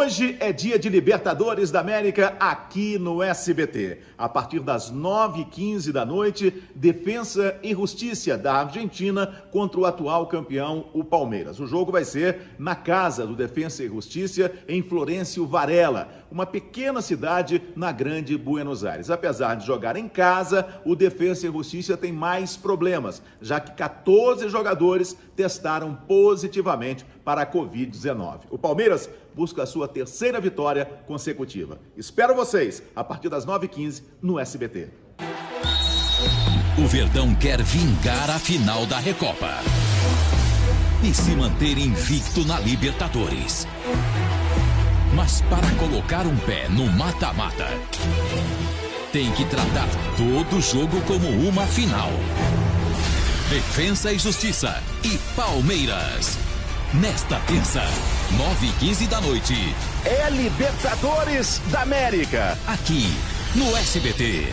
Hoje é dia de Libertadores da América aqui no SBT. A partir das 9h15 da noite, Defensa e Justiça da Argentina contra o atual campeão, o Palmeiras. O jogo vai ser na casa do Defensa e Justiça, em Florencio Varela, uma pequena cidade na grande Buenos Aires. Apesar de jogar em casa, o Defensa e Justiça tem mais problemas, já que 14 jogadores testaram positivamente para a Covid-19. O Palmeiras busca a sua terceira vitória consecutiva. Espero vocês a partir das 9h15 no SBT. O Verdão quer vingar a final da Recopa e se manter invicto na Libertadores. Mas para colocar um pé no mata-mata, tem que tratar todo jogo como uma final. Defensa e Justiça e Palmeiras. Nesta terça, 9 e 15 da noite. É Libertadores da América. Aqui, no SBT.